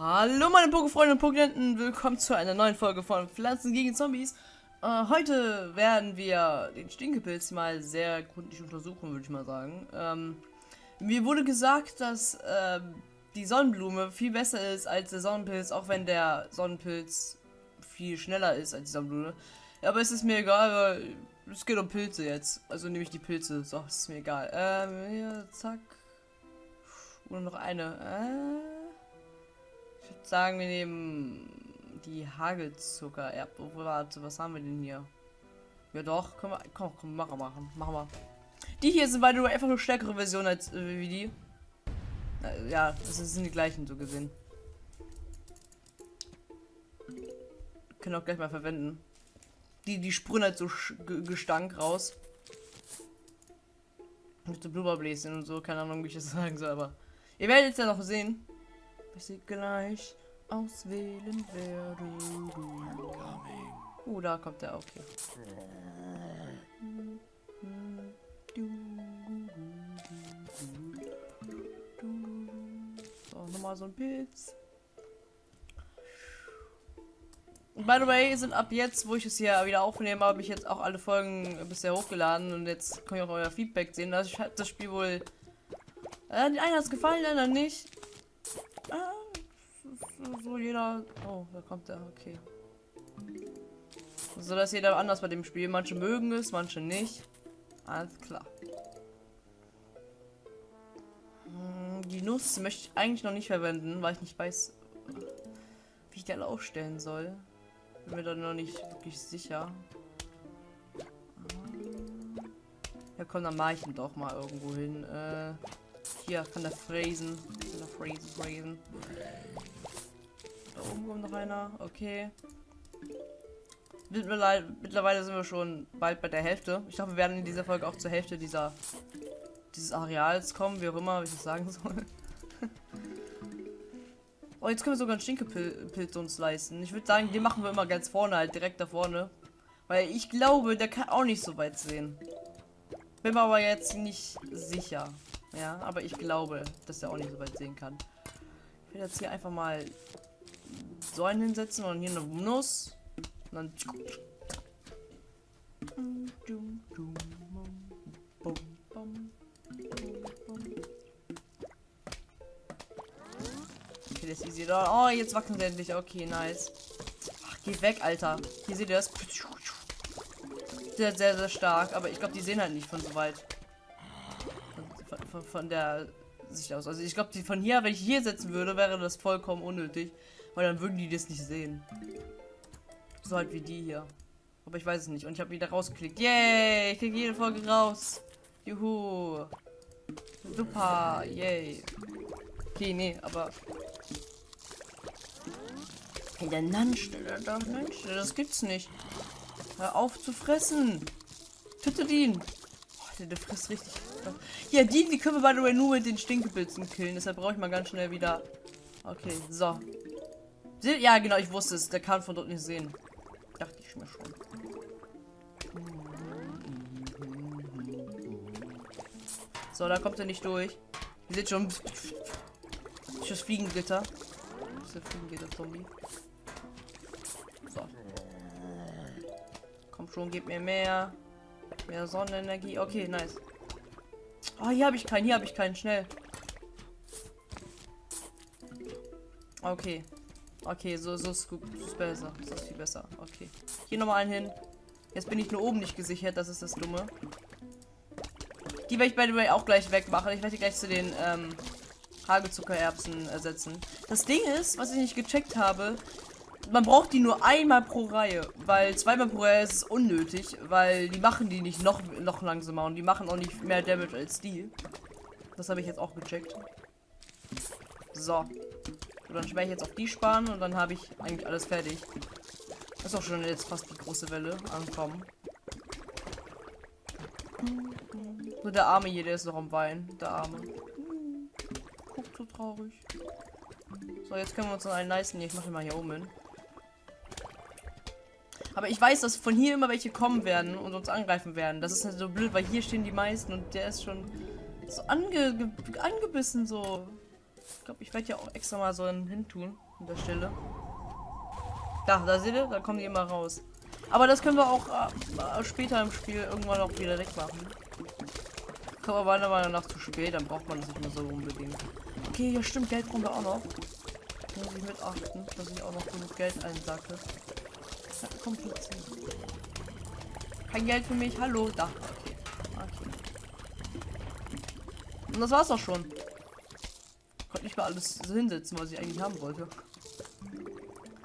Hallo meine Pokefreunde und Pokenten, willkommen zu einer neuen Folge von Pflanzen gegen Zombies. Äh, heute werden wir den Stinkepilz mal sehr gründlich untersuchen, würde ich mal sagen. Ähm, mir wurde gesagt, dass äh, die Sonnenblume viel besser ist als der Sonnenpilz, auch wenn der Sonnenpilz viel schneller ist als die Sonnenblume. Aber es ist mir egal, weil es geht um Pilze jetzt. Also nehme ich die Pilze. So, es ist mir egal. Ähm, hier, zack. Nur noch eine. Äh sagen, wir nehmen die Hagelzucker. Ja, warte, was haben wir denn hier? Ja doch, können wir, komm, komm, machen, machen, machen wir. Die hier sind beide einfach eine stärkere Version als äh, wie die. Ja, das sind die gleichen so gesehen. Können auch gleich mal verwenden. Die, die sprühen halt so Gestank raus. Mit so Blubberbläschen und so, keine Ahnung, wie ich das sagen soll, aber ihr werdet es ja noch sehen ich sie gleich auswählen werde. Oh, da kommt der, okay. So, nochmal so ein Pilz. By the way, sind ab jetzt, wo ich es hier wieder aufnehme, habe ich jetzt auch alle Folgen bisher hochgeladen und jetzt kann ich auch euer Feedback sehen. Ich habe das Spiel wohl. Äh, den einen hat es gefallen, leider nicht. Jeder. Oh, da kommt der. Okay. So dass jeder anders bei dem Spiel. Manche mögen es, manche nicht. Alles klar. Hm, die Nuss möchte ich eigentlich noch nicht verwenden, weil ich nicht weiß, wie ich die alle aufstellen soll. Bin mir da noch nicht wirklich sicher. Ja komm, dann mache ich ihn doch mal irgendwo hin. Äh, hier kann der fräsen. Kann der fräsen, fräsen. Da oben kommt noch einer. Okay. Mittlerweile sind wir schon bald bei der Hälfte. Ich glaube, wir werden in dieser Folge auch zur Hälfte dieser dieses Areals kommen, wie auch immer, wie ich das sagen soll. oh, jetzt können wir sogar einen Stinkepilz uns leisten. Ich würde sagen, den machen wir immer ganz vorne, halt direkt da vorne. Weil ich glaube, der kann auch nicht so weit sehen. Bin mir aber jetzt nicht sicher. Ja, aber ich glaube, dass er auch nicht so weit sehen kann. Ich werde jetzt hier einfach mal Säulen hinsetzen und hier eine Nuss. Und dann. Okay, das ist easy. Oh, jetzt wachsen sie endlich. Okay, nice. Ach, geh weg, Alter. Hier seht ihr das. Sehr, sehr, sehr stark. Aber ich glaube, die sehen halt nicht von so weit von, von der Sicht aus. Also ich glaube, die von hier, wenn ich hier setzen würde, wäre das vollkommen unnötig. Weil dann würden die das nicht sehen. So halt wie die hier. Aber ich weiß es nicht. Und ich habe wieder rausgeklickt. Yay! Ich kriege jede Folge raus. Juhu. Super. Yay. Okay, nee, aber. Hey, der Nansch, der, Nansch, das gibt's nicht. Hör auf zu fressen. Tötet ihn. Oh, der, der frisst richtig ja, die, die können wir by the way nur mit den Stinkepilzen killen. Deshalb brauche ich mal ganz schnell wieder. Okay, so. Ja, genau, ich wusste es. Der kann von dort nicht sehen. Dachte ich mir schon. So, da kommt er nicht durch. Ihr seht schon. Das Fliegengitter. Das ist der Fliegengitter-Zombie. So. Komm schon, gib mir mehr. Mehr Sonnenenergie. Okay, nice. Oh, hier habe ich keinen, hier habe ich keinen. Schnell. Okay. Okay, so, so ist, gut, ist besser. Das ist viel besser. Okay. Hier nochmal einen hin. Jetzt bin ich nur oben nicht gesichert, das ist das Dumme. Die werde ich by the way auch gleich wegmachen. Ich werde die gleich zu den ähm, Hagelzuckererbsen ersetzen. Das Ding ist, was ich nicht gecheckt habe, man braucht die nur einmal pro Reihe, weil zweimal pro Reihe ist es unnötig, weil die machen die nicht noch, noch langsamer und die machen auch nicht mehr Damage als die. Das habe ich jetzt auch gecheckt. So. So dann werde ich jetzt auf die sparen und dann habe ich eigentlich alles fertig. Ist auch schon jetzt fast die große Welle ankommen. So der Arme hier, der ist noch am Weinen. Der Arme. Guckt so traurig. So, jetzt können wir uns noch einen leisten. Ich mache mal hier oben hin. Aber ich weiß, dass von hier immer welche kommen werden und uns angreifen werden. Das ist halt so blöd, weil hier stehen die meisten und der ist schon so ange angebissen so. Ich glaube, ich werde ja auch extra mal so einen hin tun. An der Stelle. Da, da seht ihr, da kommen die immer raus. Aber das können wir auch äh, später im Spiel irgendwann auch wieder wegmachen. Kommt aber meiner Meinung nach zu spät, dann braucht man das nicht mehr so unbedingt. Okay, ja stimmt, Geld brauchen wir auch noch. Muss ich mit achten, dass ich auch noch genug Geld einsacke. Ja, kompliziert. Kein Geld für mich, hallo, da. Okay. okay. Und das war's auch schon. Mal alles hinsetzen, was ich eigentlich haben wollte.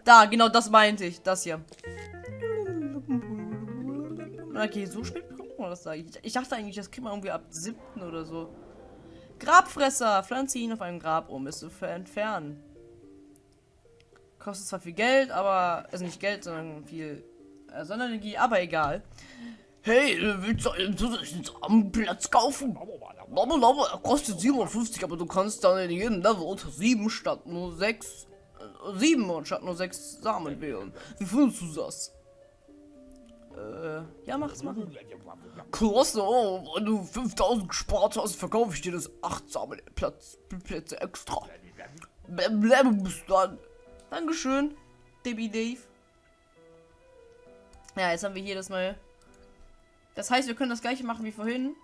Da, genau das meinte ich. Das hier. Okay, so spät braucht man das eigentlich. Ich dachte eigentlich, das kriegt man irgendwie ab 7. oder so. Grabfresser. Pflanze ihn auf einem Grab um. Ist zu entfernen. Kostet zwar viel Geld, aber. Also nicht Geld, sondern viel äh, Sonnenenergie, aber egal. Hey, willst du einen zusätzlichen Samenplatz kaufen? Blablabla, er kostet 57, aber du kannst dann in jedem Level unter 7 statt nur 6 sieben und statt nur sechs Samen wählen. Wie findest du das? Äh, ja, mach's mal. Klasse, oh, wenn du 5000 gespart hast, verkaufe ich dir das 8 Samenplätze extra. Bleib bis dann. Dankeschön, Debbie Dave. Ja, jetzt haben wir hier das neue. Das heißt, wir können das gleiche machen wie vorhin.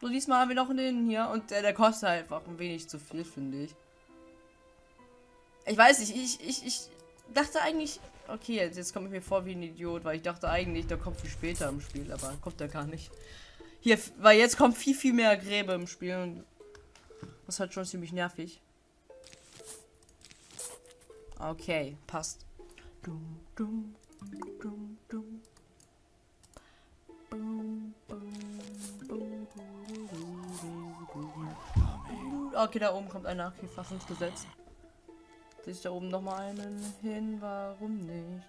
So, diesmal haben wir noch den hier und der, der kostet halt einfach ein wenig zu viel, finde ich. Ich weiß nicht, ich, ich, ich dachte eigentlich. Okay, jetzt, jetzt komme ich mir vor wie ein Idiot, weil ich dachte eigentlich, der kommt viel später im Spiel, aber kommt er gar nicht. Hier, weil jetzt kommt viel, viel mehr Gräbe im Spiel und das ist halt schon ziemlich nervig. Okay, passt. Dum, dum, dum, dum. Okay, da oben kommt einer. Okay, Fassungsgesetz sich da oben noch mal einen hin. Warum nicht?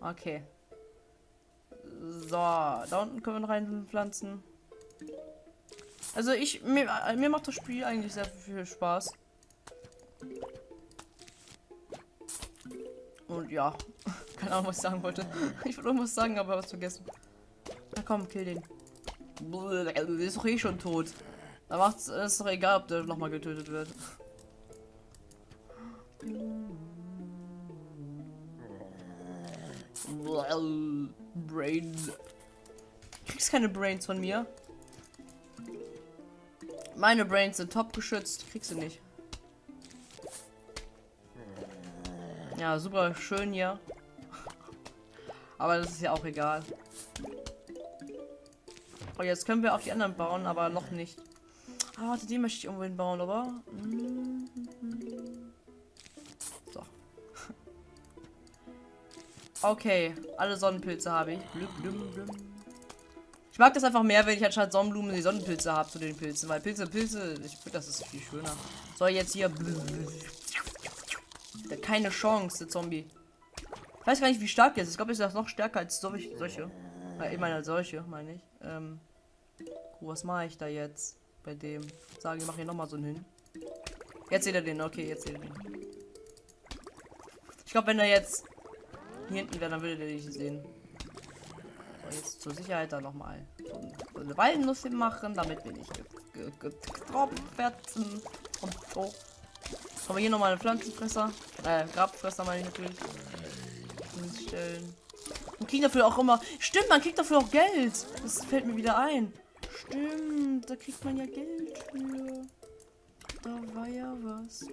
Okay. So, da unten können wir noch einen pflanzen. Also ich, mir, mir macht das Spiel eigentlich sehr viel Spaß. Und ja, keine Ahnung, was ich sagen wollte. Ich wollte irgendwas sagen, aber was vergessen. Na komm, kill den. Ist doch eh schon tot. Da macht es doch egal, ob der nochmal getötet wird. Brains. Kriegst keine Brains von mir. Meine Brains sind top geschützt. Kriegst du nicht. Ja, super schön hier. Aber das ist ja auch egal. Oh, jetzt können wir auch die anderen bauen, aber noch nicht. Ah, den möchte ich irgendwo bauen, oder? So. Okay, alle Sonnenpilze habe ich. Ich mag das einfach mehr, wenn ich anstatt Sonnenblumen die Sonnenpilze habe zu den Pilzen, weil Pilze, Pilze, ich finde, das ist viel schöner. So, jetzt hier. Keine Chance, der Zombie. Ich weiß gar nicht, wie stark der ist. Ich glaube, ist das noch stärker als solche. ich meine, als solche, meine ich. Ähm, was mache ich da jetzt? bei dem. Sagen, ich mache hier nochmal so einen hin. Jetzt seht ihr den, okay, jetzt seht ihr den. Ich glaube, wenn er jetzt hier hinten wäre, dann würde ihr nicht sehen. So, jetzt zur Sicherheit da nochmal so eine Walnuss machen, damit wir nicht getroffen werden. Und so. Haben wir hier nochmal eine Pflanzenfresser. Äh, Grabfresser meine ich natürlich. Stellen. Und kriegen dafür auch immer. Stimmt, man kriegt dafür auch Geld. Das fällt mir wieder ein. Stimmt, da kriegt man ja Geld für. Da war ja was.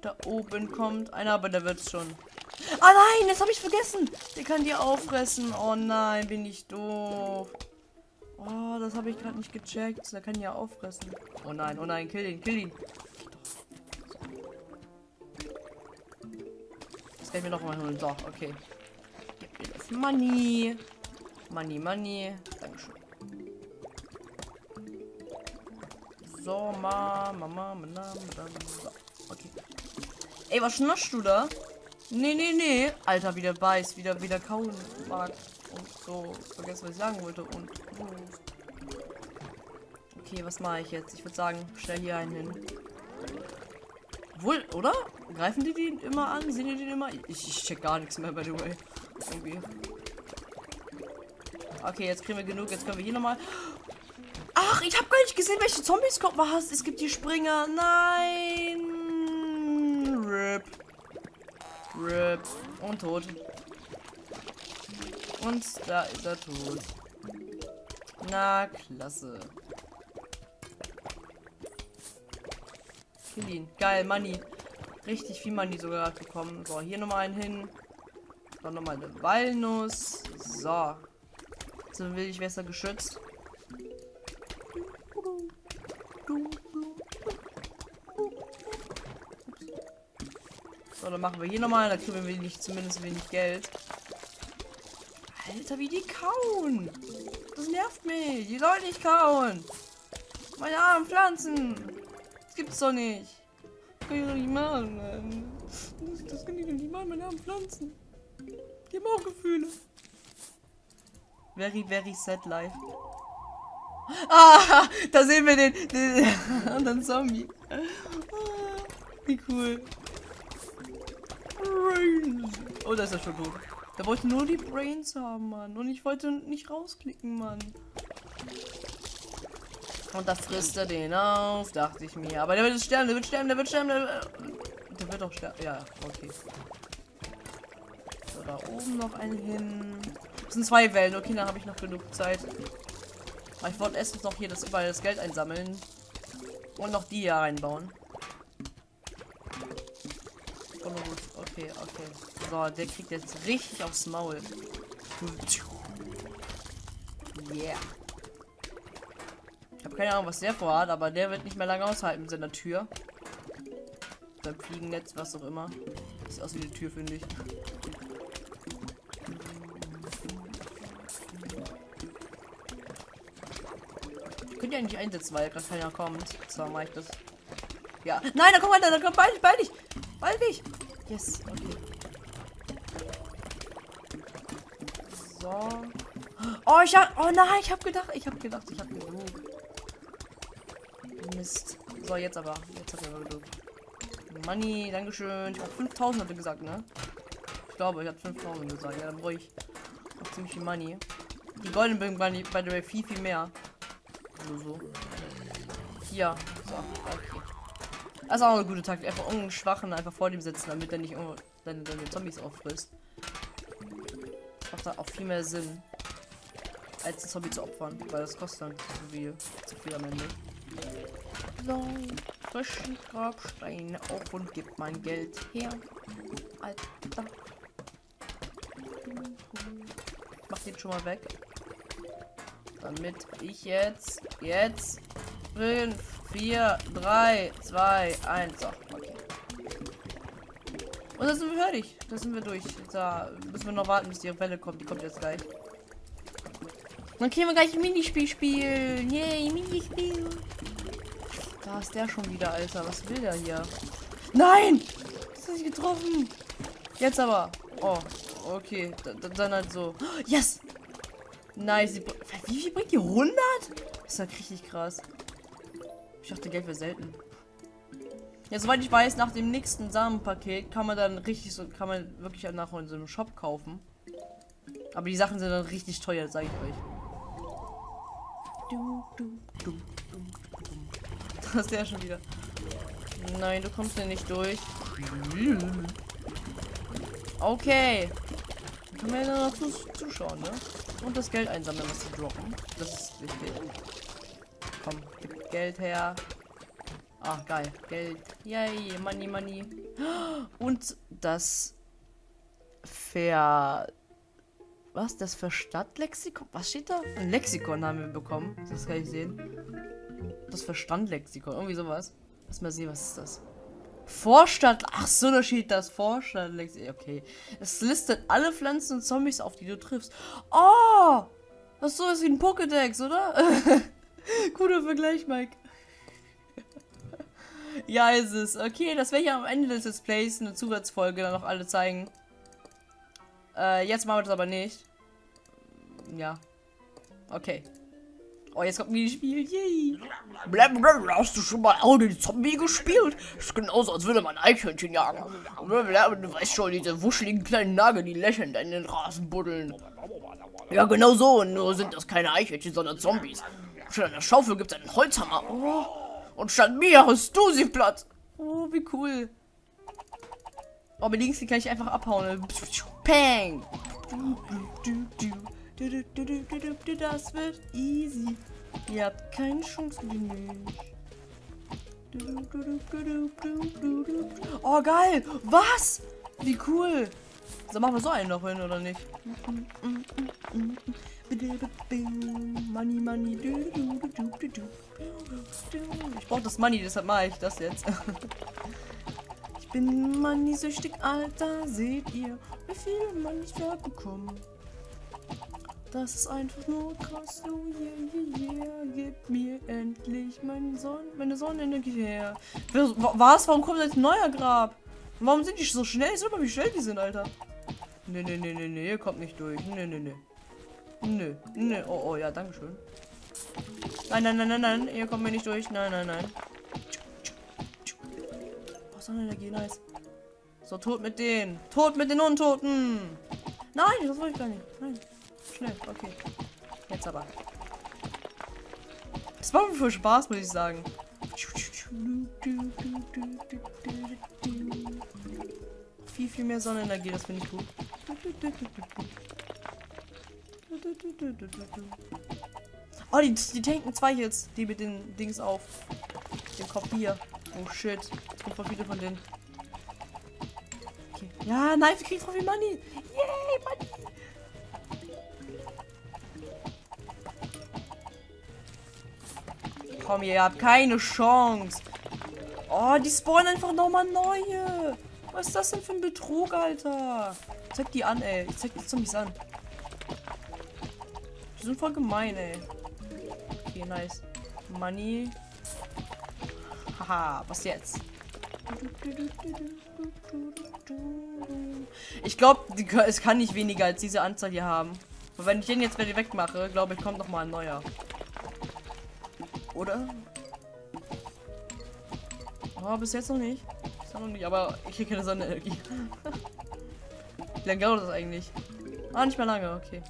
Da oben kommt einer, aber der wird schon. Ah nein, das habe ich vergessen. Der kann die auffressen. Oh nein, bin ich doof. Oh, das habe ich gerade nicht gecheckt. Der kann ja auffressen. Oh nein, oh nein, kill ihn, kill ihn. Das kann ich mir noch mal holen. So, okay. Gib mir das Money. Money, Money. Dankeschön. So, ma, Mama, Mama, so, okay. Ey, was schnaschst du da? Nee, nee, nee. Alter, wieder beißt, wieder, wieder kauen mag. Und so, vergessen, was ich sagen wollte. Und, Okay, was mache ich jetzt? Ich würde sagen, stell hier einen hin. Wohl, oder? Greifen die den immer an? Sehen die den immer? Ich, ich check gar nichts mehr, by the way. Irgendwie. Okay, jetzt kriegen wir genug. Jetzt können wir hier nochmal. Ach, ich habe gar nicht gesehen, welche Zombies kommt. Was? Es gibt die Springer. Nein. RIP. RIP. Und tot. Und da ist er tot. Na, klasse. Kill ihn. Geil, Money. Richtig viel Money sogar bekommen. So, hier nochmal einen hin. Dann nochmal eine Walnuss. So. So will ich besser geschützt. So, dann machen wir hier nochmal. Da kriegen wir wenig, zumindest wenig Geld. Alter, wie die kauen. Das nervt mich. Die sollen nicht kauen. Meine armen Pflanzen. Das gibt's doch nicht. Das kann ich doch nicht machen. Das, das kann ich doch nicht machen, meine armen Pflanzen. Die haben auch Gefühle. Very, very sad life. Ah, da sehen wir den, den anderen Zombie. Ah, wie cool. Brains. Oh, da ist er schon tot. Der wollte nur die Brains haben, Mann. Und ich wollte nicht rausklicken, Mann. Und da frisst er den auf, dachte ich mir. Aber der wird sterben, der wird sterben, der wird sterben, der wird, der wird auch sterben. Ja, okay. So, da oben noch einen hin. Das sind zwei Wellen. Okay, dann habe ich noch genug Zeit. Ich wollte erstens noch hier das überall das Geld einsammeln. Und noch die hier reinbauen. Okay, okay. So, der kriegt jetzt richtig aufs Maul. Yeah. Ich habe keine Ahnung, was der vorhat, aber der wird nicht mehr lange aushalten mit seiner Tür. Sein Fliegennetz, was auch immer. Sieht aus wie eine Tür, finde ich. Ihr eigentlich einsetzen, weil gerade keiner kommt. So mache ich das. Ja. Nein, da kommt einer, da kommt bald, bald nicht. Bald nicht. Yes, okay. So. Oh, ich hab. Oh nein, ich hab gedacht. Ich hab gedacht, ich hab genug. Mist. So, jetzt aber. Jetzt hat er genug. Money, Dankeschön. Ich hab 5000 hat er gesagt, ne? Ich glaube, ich habe 5000 gesagt. Ja, dann brauche ich auch ziemlich viel Money. Die goldenen bringen bei, bei der viel, viel mehr. So. Hier. So, okay. Das ist auch eine gute Taktik. Einfach irgendeinen Schwachen einfach vor dem sitzen, damit er nicht irgendwo deine, deine Zombies auffrisst. Das macht da auch viel mehr Sinn, als ein Zombie zu opfern, weil das kostet dann zu viel, zu viel am Ende. So, frischen Grabsteine auf und gib mein Geld her. Alter. Mach den schon mal weg. Damit ich jetzt, jetzt 5, 4, 3, 2, 1. So, okay. Und dann sind wir fertig. Da sind wir durch. Da müssen wir noch warten, bis die Welle kommt. Die kommt jetzt gleich. Dann können wir gleich ein Minispiel spielen. Yay, Minispiel. Da ist der schon wieder, Alter. Was will der hier? Nein! Das ist nicht getroffen. Jetzt aber. Oh, okay. Dann halt so. Yes! Nice. Wie viel bringt die? 100? Das ist ja richtig krass. Ich dachte, Geld wäre selten. Ja, soweit ich weiß, nach dem nächsten Samenpaket kann man dann richtig so, kann man wirklich nach in so einem Shop kaufen. Aber die Sachen sind dann richtig teuer, sage ich euch. Du, du, du, das ist der schon wieder. Nein, du kommst hier nicht durch. Okay. Können wir ja noch zuschauen, ne? Und das Geld einsammeln, was sie droppen. Das ist wichtig. Komm, gib Geld her. Ah, geil. Geld. Yay, Money, Money. Und das Ver... Was? Das Verstandlexikon? Was steht da? Ein Lexikon haben wir bekommen. Das kann ich sehen. Das Verstandlexikon. Irgendwie sowas. Lass mal sehen, was ist das? Vorstadt. Ach so, da steht das Vorstadtlexikon. Okay. Es listet alle Pflanzen und Zombies auf, die du triffst. Oh! Das ist so ist wie ein Pokédex, oder? Guter Vergleich, Mike. ja, ist es. Okay, das werde ich am Ende des Displays eine Zusatzfolge dann noch alle zeigen. Äh, jetzt machen wir das aber nicht. Ja. Okay. Oh, jetzt kommt ein Spiel. Yay. Blablabla, hast du schon mal die Zombie gespielt? Das ist genauso, als würde man Eichhörnchen jagen. Blablabla, Du weißt schon, diese wuscheligen kleinen Nagel, die lächelnd in den Rasen buddeln. Ja, genau so. Nur sind das keine Eichhörnchen, sondern Zombies. Statt einer Schaufel gibt es einen Holzhammer. Oh. Und statt mir hast du sie platt. Oh, wie cool. Oh, mit links kann ich einfach abhauen. Peng. Das wird easy. Ihr habt keine Chance gegen mich. Oh, geil. Was? Wie cool. So machen wir so einen noch hin, oder nicht? Money, money. Ich brauche das Money, deshalb mache ich das jetzt. Ich bin money-süchtig, Alter. Seht ihr, wie viel Money ich bekommen? Das ist einfach nur krass. Oh yeah, yeah, yeah. Gib mir endlich meine, Sonne, meine Sonnenenergie her. Was? Warum kommt jetzt ein neuer Grab? Warum sind die so schnell? Ich mal, wie schnell die sind, Alter. Nee, nee, nee, nee, nee, ihr kommt nicht durch. Nee, nee, nee. Nö, nö. Oh, oh, ja, danke schön. Nein, nein, nein, nein, nein. Ihr kommt mir nicht durch. Nein, nein, nein. Oh, Sonnenenergie, nice. So, tot mit denen. Tot mit den Untoten. Nein, das wollte ich gar nicht. Nein. Schnell, okay. Jetzt aber. Das war mir für Spaß, muss ich sagen. Viel, viel mehr Sonnenenergie, das finde ich gut. Oh, die, die tanken zwei jetzt, die mit den Dings auf. Den Kopf hier. Oh shit. Es kommt voll viele von denen. Okay. Ja, nein, wir kriegen voll viel Money. Komm, ihr habt keine Chance. Oh, die spawnen einfach nochmal neue. Was ist das denn für ein Betrug, Alter? Zeig die an, ey. Ich zeig die Zombies an. Die sind voll gemein, ey. Okay, nice. Money. Haha, was jetzt? Ich glaube, es kann nicht weniger als diese Anzahl hier haben. Und wenn ich den jetzt wieder wegmache, glaube ich, kommt noch mal ein neuer. Oder? Oh, bis jetzt noch nicht. Ist noch nicht, aber ich kriege keine Sonnenenergie. Wie lange dauert das eigentlich? Ah, nicht mehr lange, okay.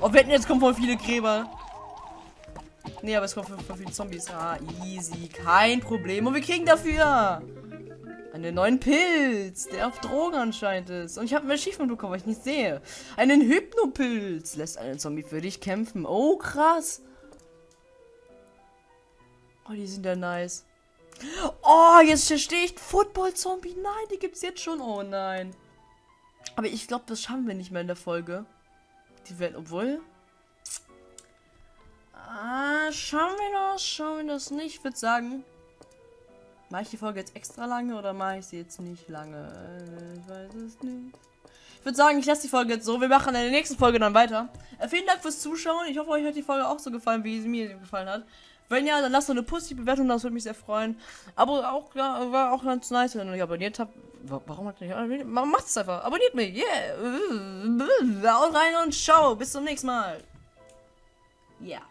Oh, wetten, jetzt kommen voll viele Gräber. Nee, aber es kommen voll viele Zombies. Ah, easy. Kein Problem. Und wir kriegen dafür einen neuen Pilz, der auf Drogen anscheinend ist. Und ich habe ein Achievement bekommen, weil ich nicht sehe. Einen Hypnopilz lässt einen Zombie für dich kämpfen. Oh, krass. Oh, die sind ja nice. Oh, jetzt verstehe ich Football-Zombie. Nein, die gibt es jetzt schon. Oh nein. Aber ich glaube, das schaffen wir nicht mehr in der Folge. Die werden, obwohl. Ah, schauen wir das, schauen wir das nicht. Ich würde sagen, mache ich die Folge jetzt extra lange oder mache ich sie jetzt nicht lange? Ich weiß es nicht. Ich würde sagen, ich lasse die Folge jetzt so. Wir machen in der nächsten Folge dann weiter. Äh, vielen Dank fürs Zuschauen. Ich hoffe, euch hat die Folge auch so gefallen, wie sie mir gefallen hat. Wenn ja, dann lasst doch eine positive Bewertung, das würde mich sehr freuen. Aber auch ja, war auch ganz nice, wenn ihr abonniert habt. Warum habt ihr nicht abonniert? Macht es einfach. Abonniert mich. Yeah. Haut rein und ciao. Bis zum nächsten Mal. Ja. Yeah.